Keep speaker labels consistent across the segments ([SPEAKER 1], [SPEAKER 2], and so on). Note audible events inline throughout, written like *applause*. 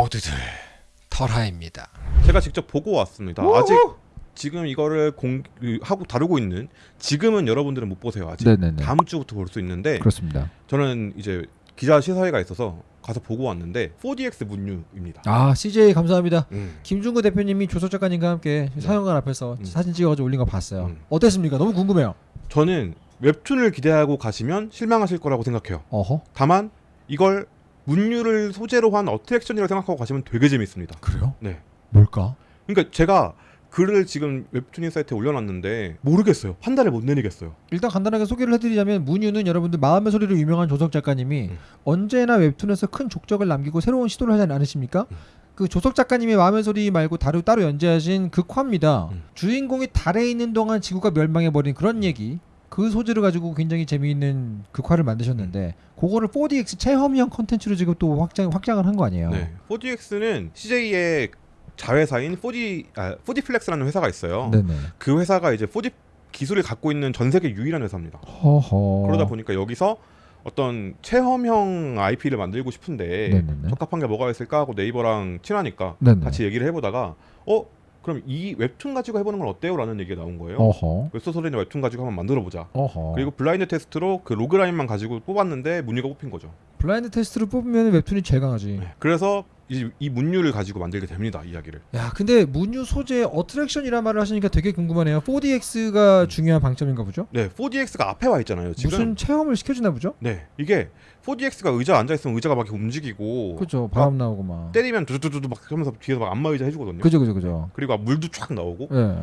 [SPEAKER 1] 모두들 털하입니다.
[SPEAKER 2] 제가 직접 보고 왔습니다. 아직 지금 이거를 공 그, 하고 다루고 있는 지금은 여러분들은 못 보세요. 아직
[SPEAKER 3] 네네네.
[SPEAKER 2] 다음 주부터 볼 수 있는데
[SPEAKER 3] 그렇습니다.
[SPEAKER 2] 저는 이제 기자 시사회가 있어서 가서 보고 왔는데 4DX 문유입니다.
[SPEAKER 3] 아 CJ 감사합니다.
[SPEAKER 2] 음.
[SPEAKER 3] 김중구 대표님이 조석 작가님과 함께 사연관 앞에서
[SPEAKER 2] 음.
[SPEAKER 3] 사진 찍어가지고 올린 거 봤어요.
[SPEAKER 2] 음.
[SPEAKER 3] 어땠습니까? 너무 궁금해요.
[SPEAKER 2] 저는 웹툰을 기대하고 가시면 실망하실 거라고 생각해요.
[SPEAKER 3] 어허
[SPEAKER 2] 다만 이걸 문유를 소재로 한 어트랙션이라고 생각하고 가시면 되게 재밌습니다.
[SPEAKER 3] 그래요?
[SPEAKER 2] 네.
[SPEAKER 3] 뭘까?
[SPEAKER 2] 그러니까 제가 글을 지금 웹툰인 사이트에 올려놨는데 모르겠어요. 판단을 못 내리겠어요.
[SPEAKER 3] 일단 간단하게 소개를 해드리자면 문유는 여러분들 마음의 소리로 유명한 조석 작가님이
[SPEAKER 2] 음.
[SPEAKER 3] 언제나 웹툰에서 큰 족적을 남기고 새로운 시도를 하지 않으십니까?
[SPEAKER 2] 음.
[SPEAKER 3] 그 조석 작가님의 마음의 소리 말고 따로 따로 연재하신 극화입니다.
[SPEAKER 2] 음.
[SPEAKER 3] 주인공이 달에 있는 동안 지구가 멸망해버린 그런 얘기. 그 소재를 가지고 굉장히 재미있는 극화를 만드셨는데 그거를 4DX 체험형 컨텐츠로 지금 또 확장 확장을 한 거 아니에요?
[SPEAKER 2] 네. 4DX는 CJ의 자회사인 4D 아, 4D플렉스라는 회사가 있어요.
[SPEAKER 3] 네네.
[SPEAKER 2] 그 회사가 이제 4D 기술을 갖고 있는 전 세계 유일한 회사입니다.
[SPEAKER 3] 허허.
[SPEAKER 2] 그러다 보니까 여기서 어떤 체험형 IP를 만들고 싶은데
[SPEAKER 3] 네네네.
[SPEAKER 2] 적합한 게 뭐가 있을까 하고 네이버랑 친하니까
[SPEAKER 3] 네네.
[SPEAKER 2] 같이 얘기를 해보다가 어 그럼 이 웹툰 가지고 해보는 건 어때요?라는 얘기가 나온 거예요.
[SPEAKER 3] 어허.
[SPEAKER 2] 웹소설이나 웹툰 가지고 한번 만들어보자.
[SPEAKER 3] 어허.
[SPEAKER 2] 그리고 blind test로 그 logline만 가지고 뽑았는데 문유가 뽑힌 거죠.
[SPEAKER 3] blind test를 뽑으면 웹툰이 제일 강하지.
[SPEAKER 2] 네. 그래서 이, 이 문유를 가지고 만들게 됩니다. 이야기를.
[SPEAKER 3] 야, 근데 문유 소재 attraction이란 말을 하시니까 되게 궁금하네요. 4DX가 중요한 방점인가 보죠?
[SPEAKER 2] 네, 4DX가 앞에 와 있잖아요. 지금.
[SPEAKER 3] 무슨 체험을 시켜주나 보죠?
[SPEAKER 2] 네, 이게 4DX가 의자 앉아 있으면 의자가 막 움직이고
[SPEAKER 3] 그죠. 바람 나오고 막.
[SPEAKER 2] 때리면 두두두두 막 하면서 뒤에서 막 안마 의자 해주거든요.
[SPEAKER 3] 그죠, 그죠, 그죠.
[SPEAKER 2] 그리고 물도 쫙 나오고
[SPEAKER 3] 네.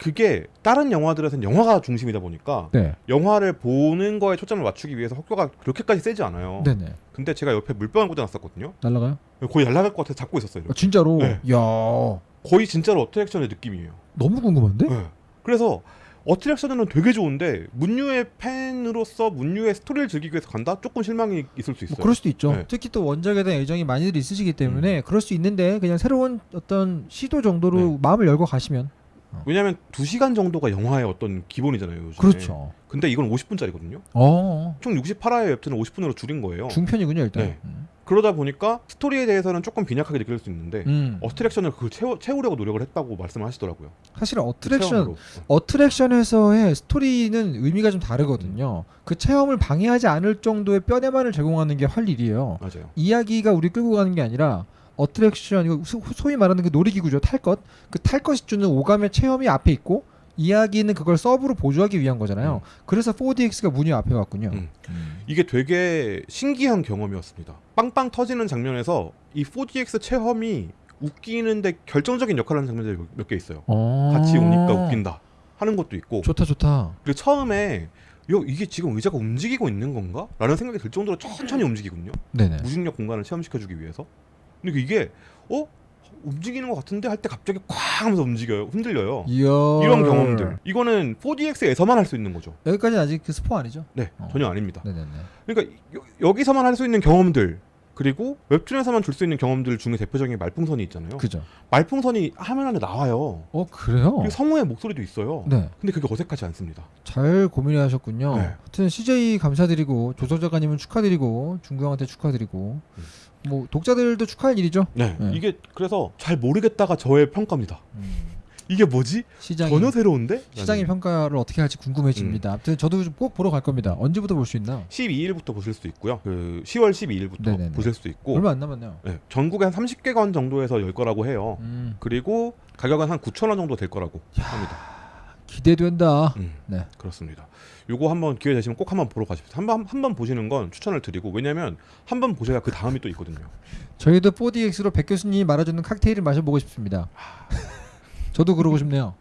[SPEAKER 2] 그게 다른 영화들에서는 영화가 중심이다 보니까
[SPEAKER 3] 네.
[SPEAKER 2] 영화를 보는 거에 초점을 맞추기 위해서 효과가 그렇게까지 세지 않아요.
[SPEAKER 3] 네네.
[SPEAKER 2] 근데 제가 옆에 물병을 꽂아놨었거든요.
[SPEAKER 3] 날라가요?
[SPEAKER 2] 거의 날아갈 것 같아서 잡고 있었어요.
[SPEAKER 3] 아. 진짜로?
[SPEAKER 2] 네.
[SPEAKER 3] 야,
[SPEAKER 2] 거의 진짜로 어트랙션의 느낌이에요.
[SPEAKER 3] 너무 궁금한데?
[SPEAKER 2] 네. 그래서 어트랙션은 되게 좋은데 문유의 팬으로서 문유의 스토리를 즐기기 위해서 간다? 조금 실망이 있을 수 있어요.
[SPEAKER 3] 뭐 그럴 수도 있죠.
[SPEAKER 2] 네.
[SPEAKER 3] 특히 또 원작에 대한 애정이 많이들 있으시기 때문에 그럴 수 있는데 그냥 새로운 어떤 시도 정도로
[SPEAKER 2] 네.
[SPEAKER 3] 마음을 열고 가시면
[SPEAKER 2] 왜냐하면 2시간 정도가 영화의 어떤 기본이잖아요. 요즘에.
[SPEAKER 3] 그렇죠.
[SPEAKER 2] 근데 이건 50분짜리거든요.
[SPEAKER 3] 어,
[SPEAKER 2] 총 68화의 웹툰을 50분으로 줄인 거예요.
[SPEAKER 3] 중편이군요 일단.
[SPEAKER 2] 네.
[SPEAKER 3] 음.
[SPEAKER 2] 그러다 보니까 스토리에 대해서는 조금 빈약하게 느낄 수 있는데
[SPEAKER 3] 음.
[SPEAKER 2] 어트랙션을 그걸 채워, 채우려고 노력을 했다고 말씀을 하시더라고요.
[SPEAKER 3] 사실 어트랙션
[SPEAKER 2] 체험으로.
[SPEAKER 3] 어트랙션에서의 스토리는 의미가 좀 다르거든요. 그 체험을 방해하지 않을 정도의 뼈대만을 제공하는 게 할 일이에요.
[SPEAKER 2] 맞아요.
[SPEAKER 3] 이야기가 우리 끌고 가는 게 아니라 어트랙션 이거 소- 소위 말하는 그 놀이기구죠 탈 것. 그 탈 것이 주는 오감의 체험이 앞에 있고 이야기는 그걸 서브로 보조하기 위한 거잖아요. 그래서 4DX가 문이 앞에 왔군요.
[SPEAKER 2] 음. 이게 되게 신기한 경험이었습니다. 빵빵 터지는 장면에서 이 4DX 체험이 웃기는데 결정적인 역할을 하는 장면들이 몇 개 있어요.
[SPEAKER 3] 어.
[SPEAKER 2] 같이 오니까 웃긴다 하는 것도 있고
[SPEAKER 3] 좋다 좋다.
[SPEAKER 2] 그리고 처음에 요 이게 지금 의자가 움직이고 있는 건가? 라는 생각이 들 정도로 천천히 움직이군요.
[SPEAKER 3] 네네.
[SPEAKER 2] 무중력 공간을 체험시켜주기 위해서. 근데 이게 어 움직이는 것 같은데 할 때 갑자기 쾅 하면서 움직여요, 흔들려요.
[SPEAKER 3] 이야.
[SPEAKER 2] 이런 경험들. 이거는 4DX에서만 할 수 있는 거죠.
[SPEAKER 3] 여기까지는 아직 그 스포 아니죠?
[SPEAKER 2] 네,
[SPEAKER 3] 어.
[SPEAKER 2] 전혀 아닙니다.
[SPEAKER 3] 네네네.
[SPEAKER 2] 그러니까 여, 여기서만 할 수 있는 경험들 그리고 웹툰에서만 줄 수 있는 경험들 중에 대표적인 게 말풍선이 있잖아요.
[SPEAKER 3] 그죠.
[SPEAKER 2] 말풍선이 화면 안에 나와요.
[SPEAKER 3] 어 그래요?
[SPEAKER 2] 그리고 성우의 목소리도 있어요.
[SPEAKER 3] 네.
[SPEAKER 2] 근데 그게 어색하지 않습니다.
[SPEAKER 3] 잘 고민하셨군요.
[SPEAKER 2] 네.
[SPEAKER 3] 하여튼 CJ 감사드리고 조석 작가님은 축하드리고 중구 형한테 축하드리고
[SPEAKER 2] 음.
[SPEAKER 3] 뭐 독자들도 축하할 일이죠.
[SPEAKER 2] 네,
[SPEAKER 3] 네.
[SPEAKER 2] 이게 그래서 잘 모르겠다가 저의 평가입니다. 이게 뭐지?
[SPEAKER 3] 시장이
[SPEAKER 2] 전혀 새로운데?
[SPEAKER 3] 시장의 평가를 어떻게 할지 궁금해집니다. 아무튼 저도 좀꼭 보러 갈 겁니다. 언제부터 볼 수 있나?
[SPEAKER 2] 12일부터 보실 수 있고요. 그 10월 12일부터
[SPEAKER 3] 네네네.
[SPEAKER 2] 보실 수 있고
[SPEAKER 3] 얼마 안 남았네요.
[SPEAKER 2] 네, 전국에 한 30개관 정도에서 열 거라고 해요.
[SPEAKER 3] 음,
[SPEAKER 2] 그리고 가격은 한 9천 원 정도 될 거라고 합니다.
[SPEAKER 3] 기대된다.
[SPEAKER 2] 음,
[SPEAKER 3] 네.
[SPEAKER 2] 그렇습니다. 요거 한번 기회 되시면 꼭 한번 보러 가십시오. 한번 한 번 보시는 건 추천을 드리고 왜냐면 한 번 보셔야 그 다음이 또 있거든요.
[SPEAKER 3] 저희도 4DX로 백 교수님이 말아주는 칵테일을 마셔보고 싶습니다. *laughs* 저도 그러고 싶네요.